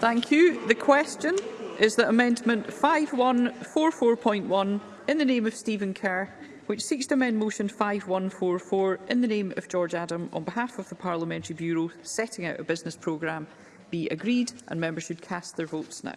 Thank you. The question is that Amendment 5144.1 in the name of Stephen Kerr, which seeks to amend Motion 5144 in the name of George Adam on behalf of the Parliamentary Bureau setting out a business programme, be agreed and members should cast their votes now.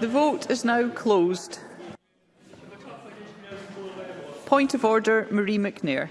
The vote is now closed. Point of order, Marie McNair.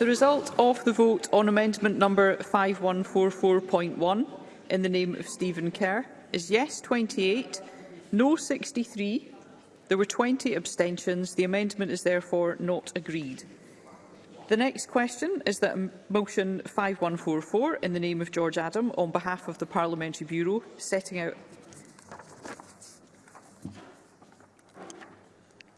The result of the vote on amendment number 5144.1 in the name of Stephen Kerr is yes 28, no 63. There were 20 abstentions. The amendment is therefore not agreed. The next question is that motion 5144 in the name of George Adam on behalf of the Parliamentary Bureau setting out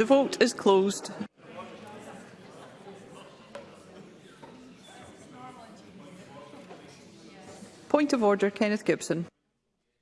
The vote is closed. Point of order, Kenneth Gibson.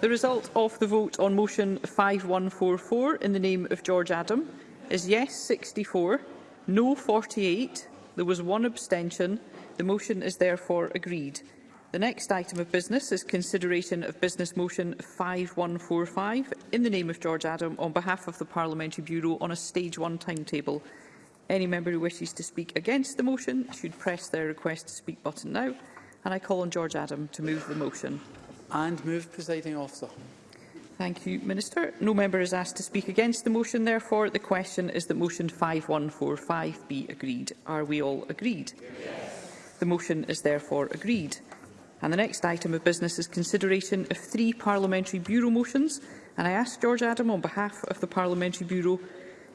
The result of the vote on motion 5144 in the name of George Adam is yes 64, no 48, there was one abstention. The motion is therefore agreed. The next item of business is consideration of Business Motion 5145 in the name of George Adam on behalf of the Parliamentary Bureau on a Stage one timetable. Any member who wishes to speak against the motion should press their request to speak button now. And I call on George Adam to move the motion and move, presiding officer. Thank you, Minister. No member is asked to speak against the motion. Therefore, the question is that motion 5145 be agreed. Are we all agreed? Yes. The motion is therefore agreed. And the next item of business is consideration of three parliamentary bureau motions. And I ask George Adam on behalf of the Parliamentary Bureau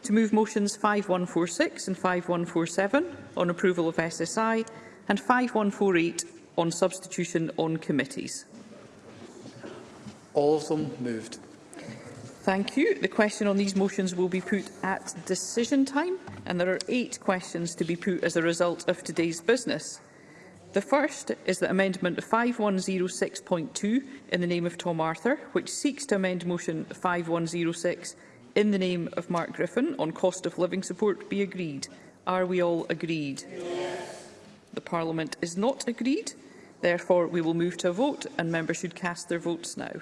to move motions 5146 and 5147 on approval of SSI and 5148 on substitution on committees. All of them moved. Thank you. The question on these motions will be put at decision time, and there are eight questions to be put as a result of today's business. The first is that Amendment 5106.2 in the name of Tom Arthur, which seeks to amend Motion 5106 in the name of Mark Griffin on cost of living support, be agreed. Are we all agreed? Yes. The Parliament is not agreed. Therefore, we will move to a vote and members should cast their votes now.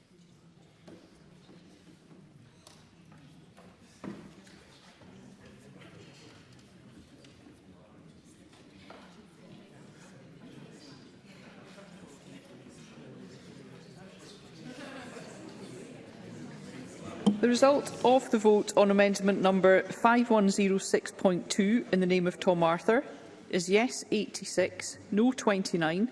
The result of the vote on amendment number 5106.2 in the name of Tom Arthur is yes 86, no 29.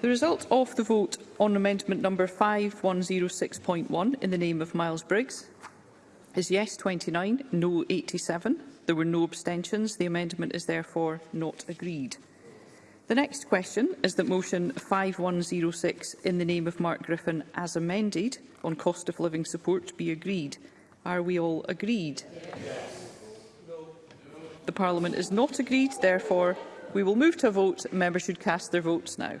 The result of the vote on amendment number 5106.1 in the name of Miles Briggs is yes 29, no 87. There were no abstentions. The amendment is therefore not agreed. The next question is that motion 5106 in the name of Mark Griffin as amended on cost of living support be agreed. Are we all agreed? Yes. The Parliament is not agreed, therefore we will move to a vote. Members should cast their votes now.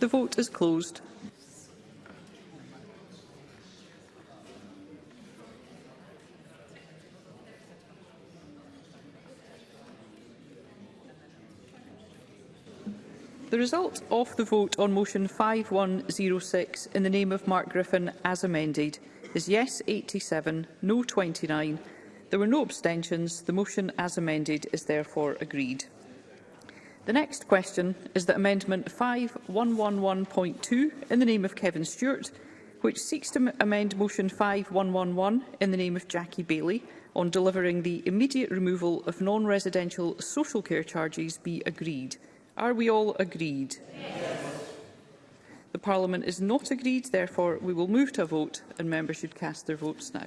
The vote is closed. The result of the vote on motion 5106 in the name of Mark Griffin as amended is yes 87, no 29. There were no abstentions. The motion as amended is therefore agreed. The next question is that Amendment 5111.2 in the name of Kevin Stewart, which seeks to amend Motion 5111 in the name of Jackie Bailey on delivering the immediate removal of non-residential social care charges be agreed. Are we all agreed? Yes. The Parliament is not agreed, therefore we will move to a vote and members should cast their votes now.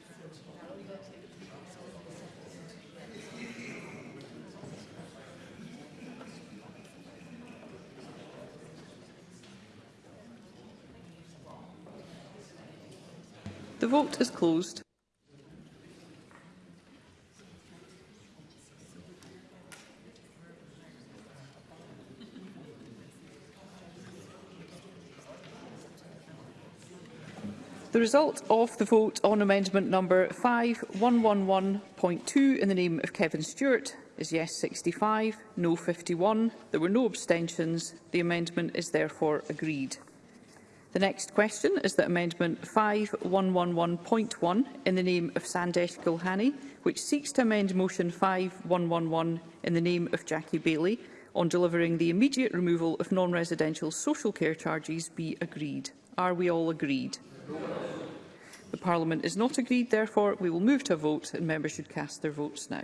The vote is closed. The result of the vote on amendment number 5111.2 in the name of Kevin Stewart is yes 65, no 51. There were no abstentions. The amendment is therefore agreed. The next question is that Amendment 5111.1 in the name of Sandesh Gulhani, which seeks to amend Motion 5111 in the name of Jackie Bailey on delivering the immediate removal of non-residential social care charges be agreed. Are we all agreed? The Parliament is not agreed, therefore we will move to a vote and members should cast their votes now.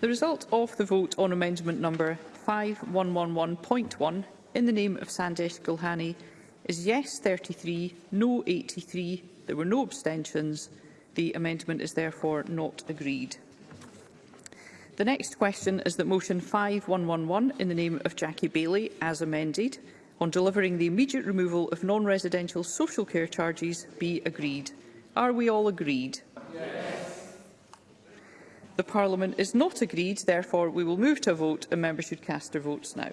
The result of the vote on amendment number 5111.1 in the name of Sandesh Gulhani is yes 33, no 83. There were no abstentions. The amendment is therefore not agreed. The next question is that motion 5111 in the name of Jackie Bailey, as amended, on delivering the immediate removal of non-residential social care charges be agreed. Are we all agreed? Yes. The Parliament is not agreed, therefore we will move to a vote and members should cast their votes now.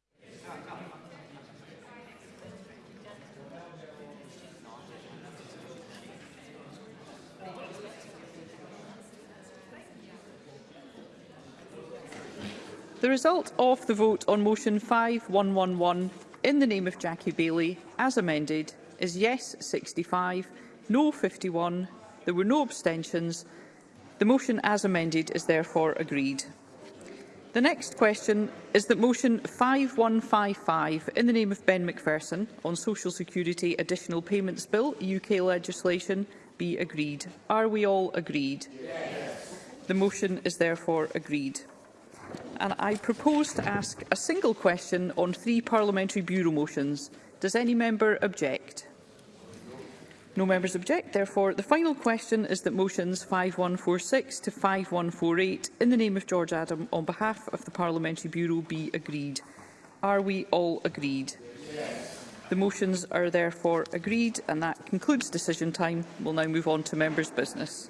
The result of the vote on motion 5111 in the name of Jackie Bailey, as amended, is yes 65, no 51, there were no abstentions. The motion as amended is therefore agreed. The next question is that motion 5155 in the name of Ben McPherson on Social Security Additional Payments Bill UK legislation be agreed. Are we all agreed? Yes. The motion is therefore agreed. And I propose to ask a single question on three parliamentary bureau motions. Does any member object? No members object. Therefore, the final question is that motions 5146 to 5148 in the name of George Adam on behalf of the Parliamentary Bureau be agreed. Are we all agreed? Yes. The motions are therefore agreed and that concludes decision time. We'll now move on to members' business.